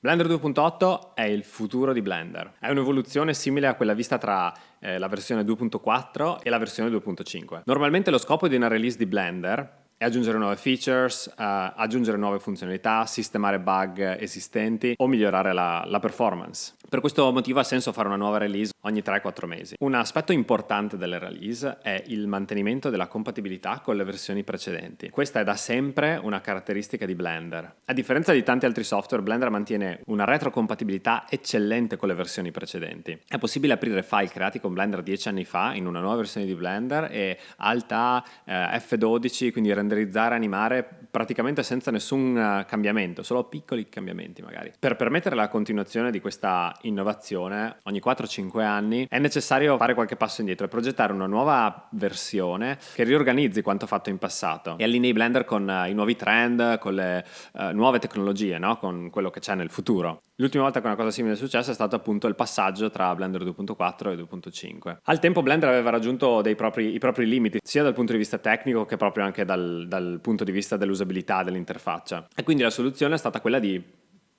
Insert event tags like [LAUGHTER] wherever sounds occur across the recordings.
Blender 2.8 è il futuro di Blender. È un'evoluzione simile a quella vista tra eh, la versione 2.4 e la versione 2.5. Normalmente lo scopo di una release di Blender è aggiungere nuove features, uh, aggiungere nuove funzionalità, sistemare bug esistenti o migliorare la, la, performance. Per questo motivo ha senso fare una nuova release ogni 3-4 mesi. Un aspetto importante delle release è il mantenimento della compatibilità con le versioni precedenti. Questa è da sempre una caratteristica di Blender. A differenza di tanti altri software, Blender mantiene una retrocompatibilità eccellente con le versioni precedenti. È possibile aprire file creati con Blender 10 anni fa in una nuova versione di Blender e alta eh, F12, quindi rendere renderizzare, animare praticamente senza nessun eh, cambiamento, solo piccoli cambiamenti magari. Per permettere la continuazione di questa innovazione, ogni 4-5 anni è necessario fare qualche passo indietro e progettare una nuova versione che riorganizzi quanto fatto in passato e allinei Blender con uh, i nuovi trend, con le uh, nuove tecnologie, no? con quello che c'è nel futuro. L'ultima volta che una cosa simile è successa è stato appunto il passaggio tra Blender 2.4 e 2.5. Al tempo Blender aveva raggiunto propri, i propri limiti, sia dal punto di vista tecnico che proprio anche dal, dal punto di vista dell'usabilità dell'interfaccia. E quindi la soluzione è stata quella di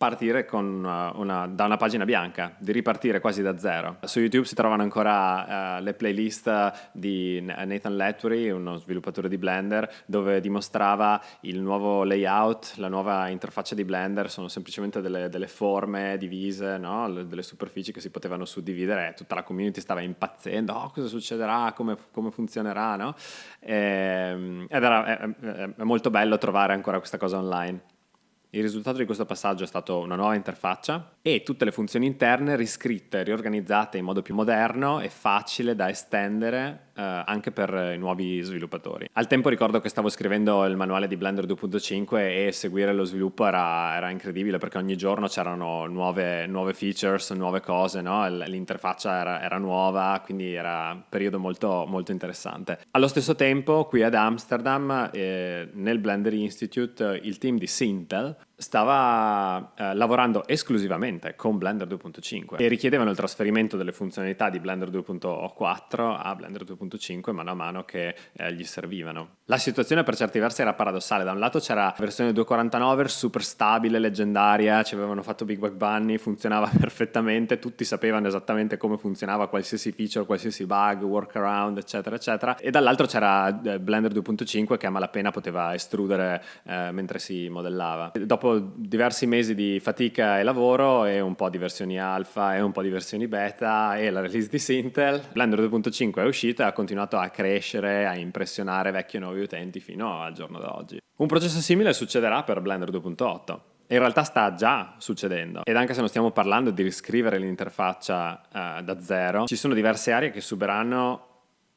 partire una, una, da una pagina bianca, di ripartire quasi da zero. Su YouTube si trovano ancora uh, le playlist di Nathan Lettery, uno sviluppatore di Blender, dove dimostrava il nuovo layout, la nuova interfaccia di Blender, sono semplicemente delle, delle forme divise, no? delle superfici che si potevano suddividere tutta la community stava impazzendo, oh, cosa succederà, come, come funzionerà, no? e, ehm, ed era è, è molto bello trovare ancora questa cosa online. Il risultato di questo passaggio è stato una nuova interfaccia e tutte le funzioni interne riscritte, riorganizzate in modo più moderno e facile da estendere eh, anche per i nuovi sviluppatori. Al tempo ricordo che stavo scrivendo il manuale di Blender 2.5 e seguire lo sviluppo era, era incredibile perché ogni giorno c'erano nuove, nuove, features, nuove cose, no? l'interfaccia era, era, nuova, quindi era un periodo molto, molto interessante. Allo stesso tempo qui ad Amsterdam, eh, nel Blender Institute, il team di Sintel stava eh, lavorando esclusivamente con Blender 2.5 e richiedevano il trasferimento delle funzionalità di Blender 2.4 a Blender 2.5 mano a mano che eh, gli servivano. La situazione per certi versi era paradossale, da un lato c'era versione 2.49 super stabile, leggendaria, ci avevano fatto Big Bug Bunny, funzionava [LAUGHS] perfettamente, tutti sapevano esattamente come funzionava qualsiasi feature, qualsiasi bug, workaround, eccetera, eccetera, e dall'altro c'era eh, Blender 2.5 che a malapena poteva estrudere eh, mentre si modellava. Dopo diversi mesi di fatica e lavoro e un po' di versioni alfa e un po' di versioni beta e la release di Sintel, Blender 2.5 è uscita e ha continuato a crescere, a impressionare vecchi e nuovi utenti fino al giorno d'oggi. Un processo simile succederà per Blender 2.8. In realtà sta già succedendo ed anche se non stiamo parlando di riscrivere l'interfaccia uh, da zero, ci sono diverse aree che subiranno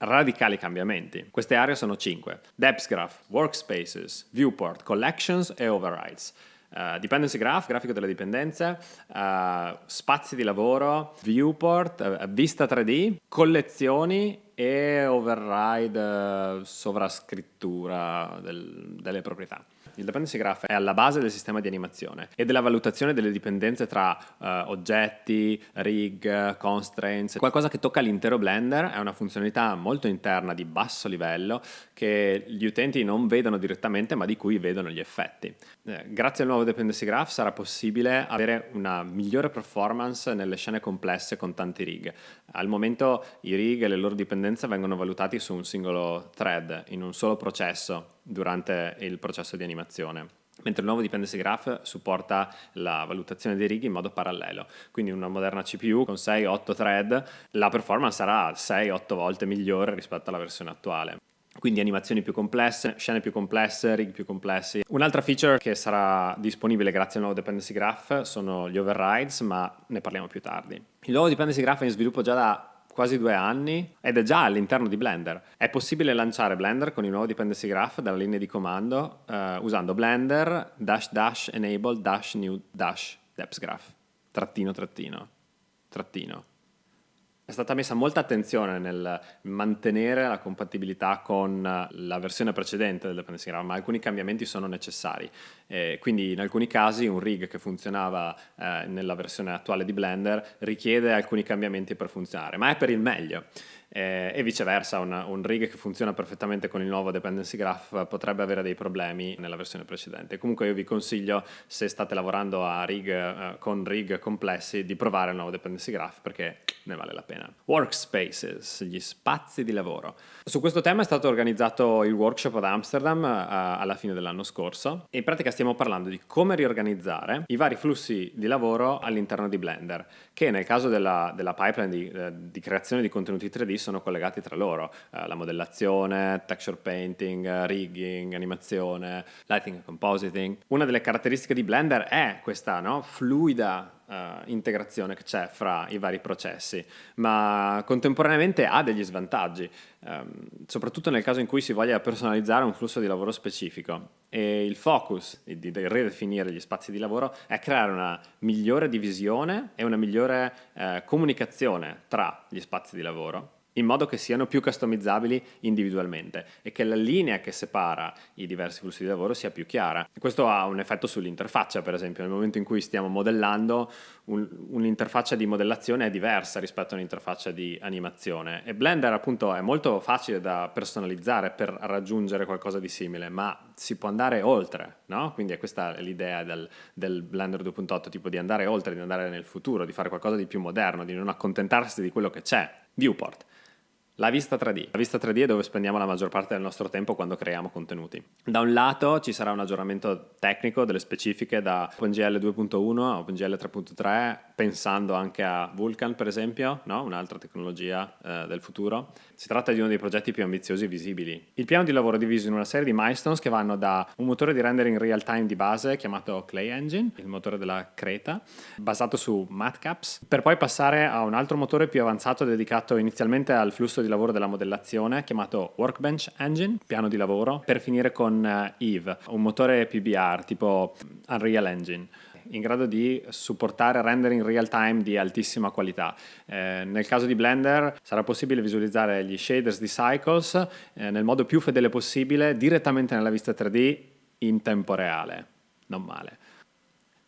radicali cambiamenti. Queste aree sono 5. Depth Graph, Workspaces, Viewport, Collections e Overrides. Uh, dependency graph, grafico delle dipendenze, uh, spazi di lavoro, viewport, uh, vista 3D, collezioni e override, sovrascrittura del, delle proprietà. Il dependency graph è alla base del sistema di animazione e della valutazione delle dipendenze tra uh, oggetti, rig, constraints, qualcosa che tocca l'intero Blender, è una funzionalità molto interna di basso livello che gli utenti non vedono direttamente ma di cui vedono gli effetti. Eh, grazie al nuovo dependency graph sarà possibile avere una migliore performance nelle scene complesse con tanti rig. Al momento i rig e le loro dipendenze vengono valutati su un singolo thread, in un solo processo durante il processo di animazione mentre il nuovo dependency graph supporta la valutazione dei righi in modo parallelo. Quindi una moderna CPU con 6-8 thread, la performance sarà 6-8 volte migliore rispetto alla versione attuale. Quindi animazioni più complesse, scene più complesse, rig più complessi. Un'altra feature che sarà disponibile grazie al nuovo dependency graph sono gli overrides, ma ne parliamo più tardi. Il nuovo dependency graph è in sviluppo già da quasi due anni ed è già all'interno di Blender. È possibile lanciare Blender con il nuovo dependency graph dalla linea di comando uh, usando blender dash dash enable dash new dash depth graph trattino trattino trattino stata messa molta attenzione nel mantenere la compatibilità con la versione precedente del graph, ma alcuni cambiamenti sono necessari. Eh, quindi in alcuni casi un rig che funzionava eh, nella versione attuale di Blender richiede alcuni cambiamenti per funzionare, ma è per il meglio. Eh, e viceversa un, un, rig che funziona perfettamente con il nuovo dependency graph potrebbe avere dei problemi nella versione precedente. Comunque io vi consiglio se state lavorando a rig, eh, con rig complessi di provare il nuovo dependency graph perché ne vale la pena. Workspaces, gli spazi di lavoro. Su questo tema è stato organizzato il workshop ad Amsterdam eh, alla fine dell'anno scorso e in pratica stiamo parlando di come riorganizzare i vari flussi di lavoro all'interno di Blender che nel caso della, della pipeline di, eh, di creazione di contenuti 3D sono collegati tra loro, eh, la modellazione, texture painting, rigging, animazione, lighting e compositing. Una delle caratteristiche di Blender è questa no, fluida Uh, integrazione che c'è fra i vari processi, ma contemporaneamente ha degli svantaggi, um, soprattutto nel caso in cui si voglia personalizzare un flusso di lavoro specifico. E il focus di, di ridefinire gli spazi di lavoro è creare una migliore divisione e una migliore uh, comunicazione tra gli spazi di lavoro in modo che siano più customizzabili individualmente e che la linea che separa i diversi flussi di lavoro sia più chiara. Questo ha un effetto sull'interfaccia, per esempio, nel momento in cui stiamo modellando, un, un'interfaccia di modellazione è diversa rispetto a un'interfaccia di animazione e Blender appunto è molto facile da personalizzare per raggiungere qualcosa di simile, ma si può andare oltre, no? Quindi è questa l'idea del, del Blender 2.8, tipo di andare oltre, di andare nel futuro, di fare qualcosa di più moderno, di non accontentarsi di quello che c'è. Viewport. La vista 3D. La vista 3D è dove spendiamo la maggior parte del nostro tempo quando creiamo contenuti. Da un lato ci sarà un aggiornamento tecnico delle specifiche da OpenGL 2.1 a OpenGL 3.3, pensando anche a Vulkan per esempio, no? un'altra tecnologia eh, del futuro. Si tratta di uno dei progetti più ambiziosi e visibili. Il piano di lavoro è diviso in una serie di milestones che vanno da un motore di rendering real time di base chiamato Clay Engine, il motore della Creta, basato su Matcaps, per poi passare a un altro motore più avanzato dedicato inizialmente al flusso di lavoro della modellazione chiamato Workbench Engine, piano di lavoro, per finire con uh, Eve, un motore PBR tipo Unreal Engine in grado di supportare rendering in real time di altissima qualità. Eh, nel caso di Blender sarà possibile visualizzare gli shaders di Cycles eh, nel modo più fedele possibile direttamente nella vista 3D in tempo reale. Non male.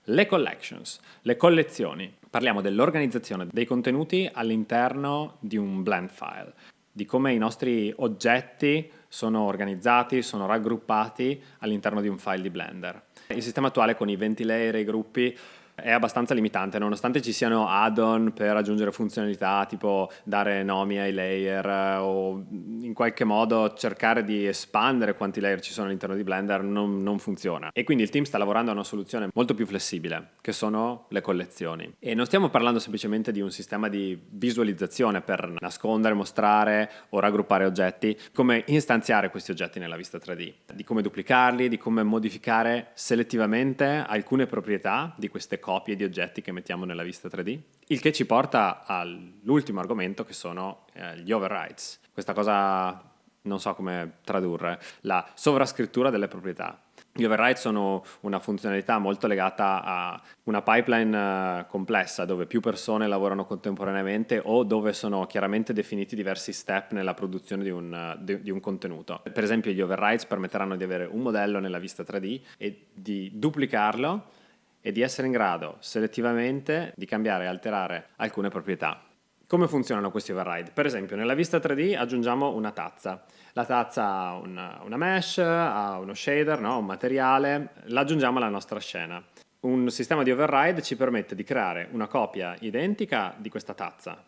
Le collections, le collezioni. Parliamo dell'organizzazione dei contenuti all'interno di un blend file di come i nostri oggetti sono organizzati, sono raggruppati all'interno di un file di Blender. Il sistema attuale con i 20 layer e i gruppi è abbastanza limitante, nonostante ci siano add-on per aggiungere funzionalità tipo dare nomi ai layer eh, o in qualche modo cercare di espandere quanti layer ci sono all'interno di Blender non, non, funziona. E quindi il team sta lavorando a una soluzione molto più flessibile, che sono le collezioni. E non stiamo parlando semplicemente di un sistema di visualizzazione per nascondere, mostrare o raggruppare oggetti, come istanziare questi oggetti nella vista 3D, di come duplicarli, di come modificare selettivamente alcune proprietà di queste copie di oggetti che mettiamo nella vista 3D, il che ci porta all'ultimo argomento che sono eh, gli overrides. Questa cosa non so come tradurre, la sovrascrittura delle proprietà. Gli override sono una funzionalità molto legata a una pipeline uh, complessa dove più persone lavorano contemporaneamente o dove sono chiaramente definiti diversi step nella produzione di un, di un, contenuto. Per esempio gli overrides permetteranno di avere un modello nella vista 3D e di duplicarlo e di essere in grado selettivamente di cambiare e alterare alcune proprietà. Come funzionano questi override? Per esempio nella vista 3D aggiungiamo una tazza. La tazza ha una, una mesh, ha uno shader, no? un materiale, l'aggiungiamo alla nostra scena. Un sistema di override ci permette di creare una copia identica di questa tazza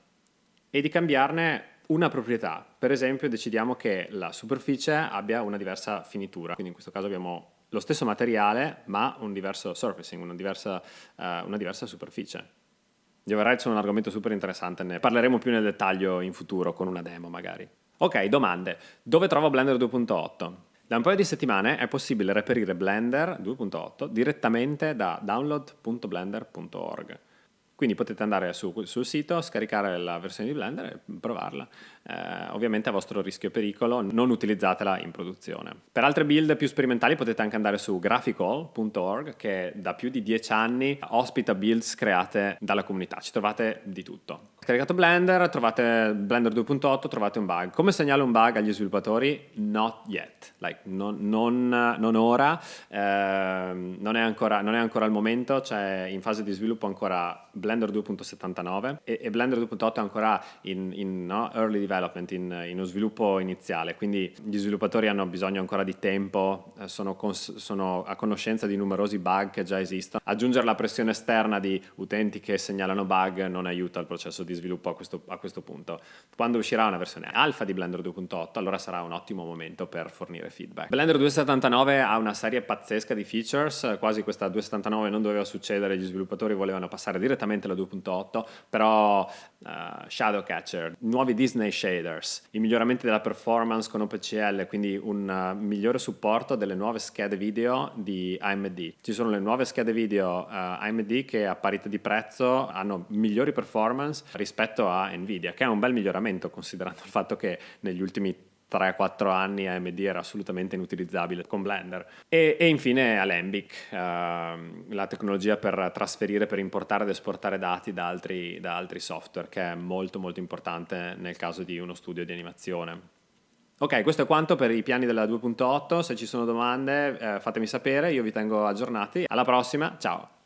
e di cambiarne una proprietà. Per esempio decidiamo che la superficie abbia una diversa finitura, quindi in questo caso abbiamo lo stesso materiale ma un diverso surfacing, una diversa, uh, una diversa superficie. Gli override sono un argomento super interessante, ne parleremo più nel dettaglio in futuro con una demo magari. Ok, domande. Dove trovo Blender 2.8? Da un paio di settimane è possibile reperire Blender 2.8 direttamente da download.blender.org. Quindi potete andare su, sul sito, scaricare la versione di Blender e provarla. Eh, ovviamente a vostro rischio e pericolo, non utilizzatela in produzione. Per altre build più sperimentali potete anche andare su graphical.org che da più di dieci anni ospita builds create dalla comunità. Ci trovate di tutto. Caricato Blender, trovate Blender 2.8, trovate un bug. Come segnalo un bug agli sviluppatori? Not yet, like, non, non, non ora, eh, non, è ancora, non è ancora il momento, c'è in fase di sviluppo ancora Blender 2.79 e, e Blender 2.8 è ancora in, in no, early development, in, in, uno sviluppo iniziale, quindi gli sviluppatori hanno bisogno ancora di tempo, eh, sono, cons- sono a conoscenza di numerosi bug che già esistono. Aggiungere la pressione esterna di utenti che segnalano bug non aiuta il processo di sviluppo a questo, a questo punto. Quando uscirà una versione alfa di Blender 2.8, allora sarà un ottimo momento per fornire feedback. Blender 2.79 ha una serie pazzesca di features, quasi questa 2.79 non doveva succedere, gli sviluppatori volevano passare direttamente alla 2.8, però uh, Shadow Catcher, nuovi Disney shaders, i miglioramenti della performance con OpenCL, quindi un uh, migliore supporto delle nuove schede video di AMD. Ci sono le nuove schede video uh, AMD che a parità di prezzo hanno migliori performance rispetto a Nvidia, che è un bel miglioramento considerando il fatto che negli ultimi 3-4 anni AMD era assolutamente inutilizzabile con Blender. E, e infine Alembic, uh, la tecnologia per trasferire, per importare ed esportare dati da altri, da altri software, che è molto molto importante nel caso di uno studio di animazione. Ok, questo è quanto per i piani della 2.8, se ci sono domande eh, fatemi sapere, io vi tengo aggiornati. Alla prossima, ciao!